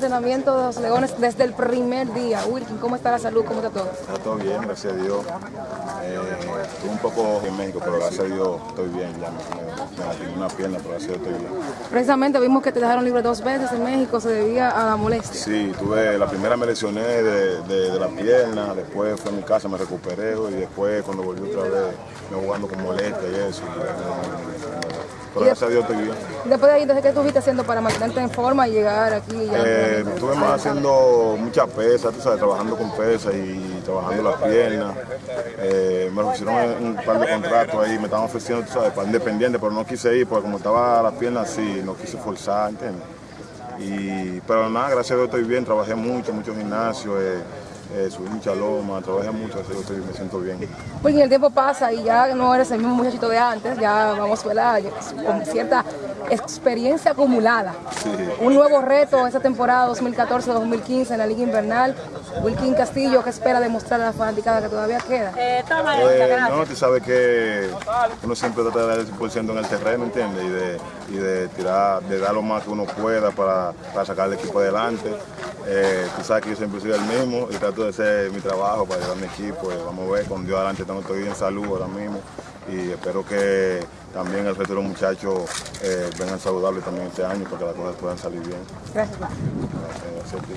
Entrenamiento de los Leones desde el primer día. Wilkin, ¿cómo está la salud? ¿Cómo está todo? Está todo bien, gracias a Dios. Eh, estuve un poco en México, pero gracias a Dios estoy bien. Ya me, me, una pierna, pero gracias a Dios estoy bien. Precisamente vimos que te dejaron libre dos veces en México, se debía a la molestia. Sí, tuve, la primera me lesioné de, de, de la pierna, después fui a mi casa, me recuperé y después cuando volví otra vez me jugando con molestia y eso. Y, gracias a Dios estoy bien. Después de ahí, entonces, ¿qué estuviste haciendo para mantenerte en forma y llegar aquí? Eh, estuve más haciendo mucha pesa, tú sabes, trabajando con pesa y trabajando las piernas. Eh, me ofrecieron un par de contratos ahí, me estaban ofreciendo, tú sabes, para independiente, pero no quise ir porque como estaba las piernas así, no quise forzar, ¿entiendes? Y, pero nada, gracias a Dios estoy bien, trabajé mucho, mucho gimnasio. Eh, eh, subí mucha loma, trabajé mucho, así que me siento bien. Porque el tiempo pasa y ya no eres el mismo muchachito de antes, ya vamos ¿verdad? con cierta experiencia acumulada. Sí. Un nuevo reto esta temporada 2014-2015 en la Liga Invernal. Wilkin Castillo, ¿qué espera demostrar a la fanaticada que todavía queda? Eh, no, tú sabes que uno siempre trata de dar el 100% en el terreno, ¿entiendes? Y de, y de tirar, de dar lo más que uno pueda para, para sacar el equipo adelante. Eh, tú sabes que yo siempre soy el mismo y trato de hacer mi trabajo para ayudar a mi equipo. vamos a ver, con Dios adelante estamos estoy en salud ahora mismo y espero que también el resto de los muchachos eh, vengan saludables también este año para que las cosas puedan salir bien. Gracias. Gracias a ti.